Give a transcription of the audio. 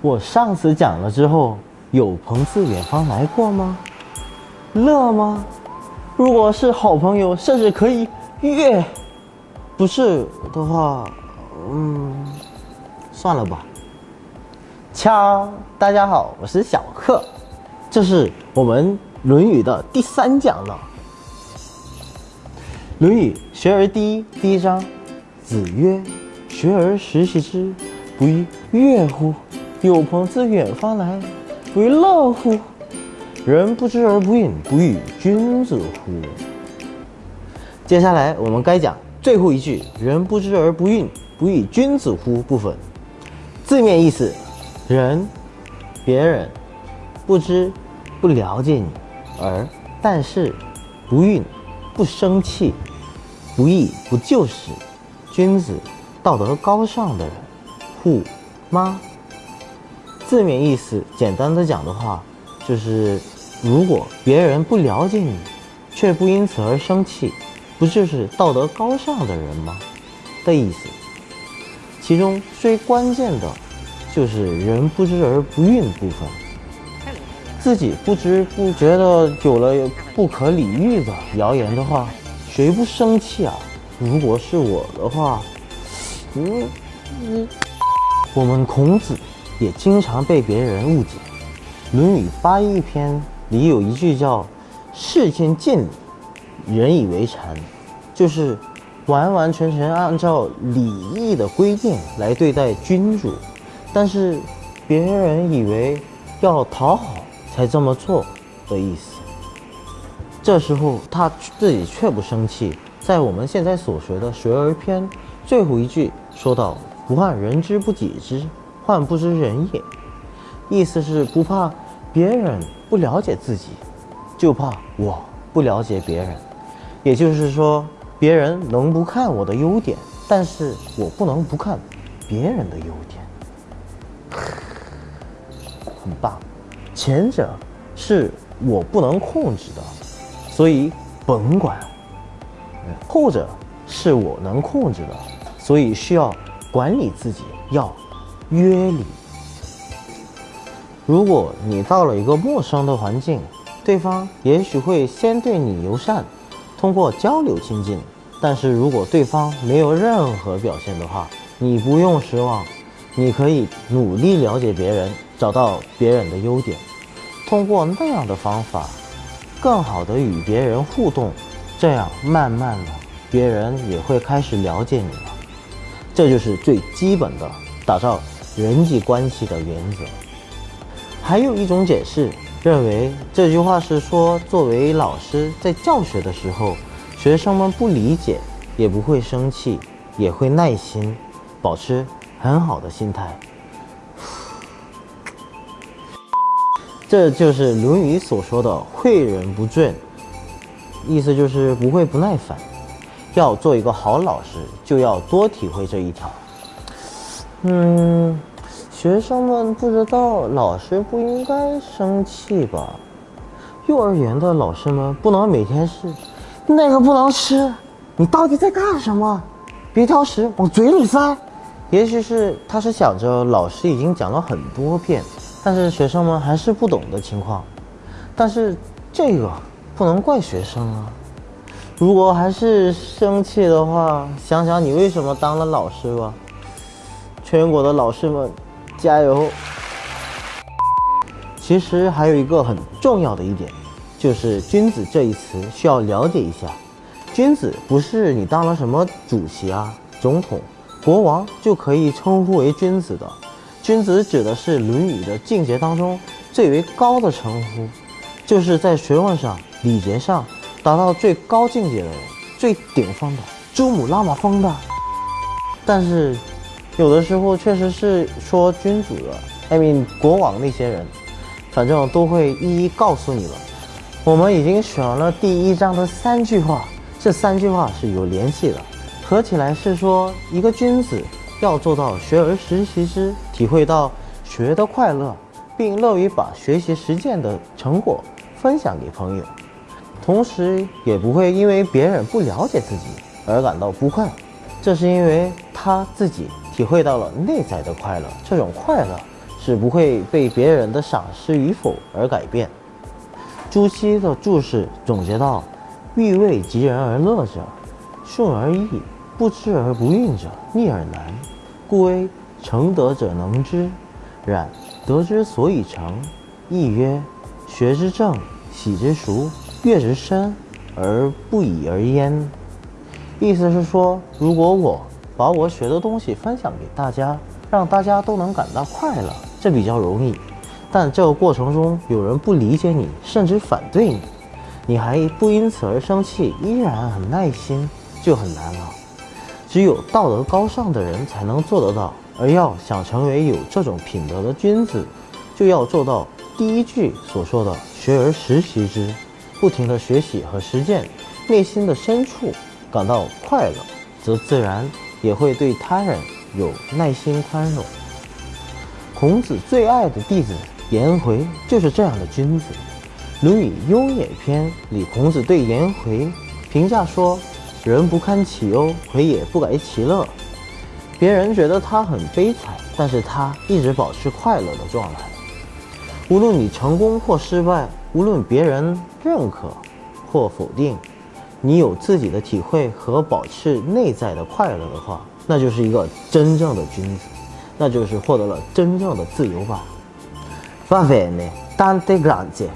我上次讲了之后，有朋自远方来过吗？乐吗？如果是好朋友，甚至可以乐；不是的话，嗯，算了吧。敲，大家好，我是小克，这是我们《论语》的第三讲了。《论语·学而第一》第一章，子曰：“学而时习之，不亦说乎？有朋自远方来，不亦乐乎？人不知而不愠，不亦君子乎？”接下来我们该讲最后一句“人不知而不愠，不亦君子乎”部分。字面意思，人，别人不知不了解你，而但是不愠，不生气。不义不就是君子，道德高尚的人，护吗？字面意思，简单的讲的话，就是如果别人不了解你，却不因此而生气，不就是道德高尚的人吗？的意思。其中最关键的，就是人不知而不愠部分。自己不知不觉的有了不可理喻的谣言的话。谁不生气啊？如果是我的话，嗯嗯，我们孔子也经常被别人误解，《论语八佾篇》里有一句叫“事先见礼，人以为谄”，就是完完全全按照礼义的规定来对待君主，但是别人以为要讨好才这么做的意思。这时候他自己却不生气，在我们现在所学的《学而篇》最后一句说道：“不患人之不己知，患不知人也。”意思是不怕别人不了解自己，就怕我不了解别人。也就是说，别人能不看我的优点，但是我不能不看别人的优点。很棒，前者是我不能控制的。所以甭管，后者是我能控制的，所以需要管理自己，要约礼。如果你到了一个陌生的环境，对方也许会先对你友善，通过交流亲近。但是如果对方没有任何表现的话，你不用失望，你可以努力了解别人，找到别人的优点，通过那样的方法。更好的与别人互动，这样慢慢的，别人也会开始了解你了。这就是最基本的打造人际关系的原则。还有一种解释认为，这句话是说，作为老师在教学的时候，学生们不理解也不会生气，也会耐心，保持很好的心态。这就是《论语》所说的“诲人不倦”，意思就是不会不耐烦。要做一个好老师，就要多体会这一条。嗯，学生们不知道老师不应该生气吧？幼儿园的老师们不能每天是那个不能吃，你到底在干什么？别挑食，往嘴里塞。也许是他是想着老师已经讲了很多遍。但是学生们还是不懂的情况，但是这个不能怪学生啊。如果还是生气的话，想想你为什么当了老师吧。全国的老师们，加油！其实还有一个很重要的一点，就是“君子”这一词需要了解一下。君子不是你当了什么主席啊、总统、国王就可以称呼为君子的。君子指的是《论语》的境界当中最为高的称呼，就是在学问上、礼节上达到最高境界的人，最顶峰的珠穆朗玛峰的。但是，有的时候确实是说君主的，I mean 国王那些人，反正都会一一告诉你了。我们已经选了第一章的三句话，这三句话是有联系的，合起来是说一个君子。要做到学而时习之，体会到学的快乐，并乐于把学习实践的成果分享给朋友。同时也不会因为别人不了解自己而感到不快。这是因为他自己体会到了内在的快乐，这种快乐是不会被别人的赏识与否而改变。朱熹的注释总结道：“欲为及人而乐者，顺而易；不知而不愠者，逆而难。故谓成德者能之。然德之所以成，亦曰学之正，喜之熟，悦之深，而不以而焉。”意思是说，如果我把我学的东西分享给大家，让大家都能感到快乐，这比较容易。但这个过程中有人不理解你，甚至反对你，你还不因此而生气，依然很耐心，就很难了。只有道德高尚的人才能做得到。而要想成为有这种品德的君子，就要做到第一句所说的“学而时习之”，不停的学习和实践，内心的深处感到快乐，则自然也会对他人有耐心宽容。孔子最爱的弟子。颜回就是这样的君子，《论语·雍也篇》里，孔子对颜回评价说：“人不堪其忧，回也不改其乐。”别人觉得他很悲惨，但是他一直保持快乐的状态。无论你成功或失败，无论别人认可或否定，你有自己的体会和保持内在的快乐的话，那就是一个真正的君子，那就是获得了真正的自由吧。Va bene, tante grazie.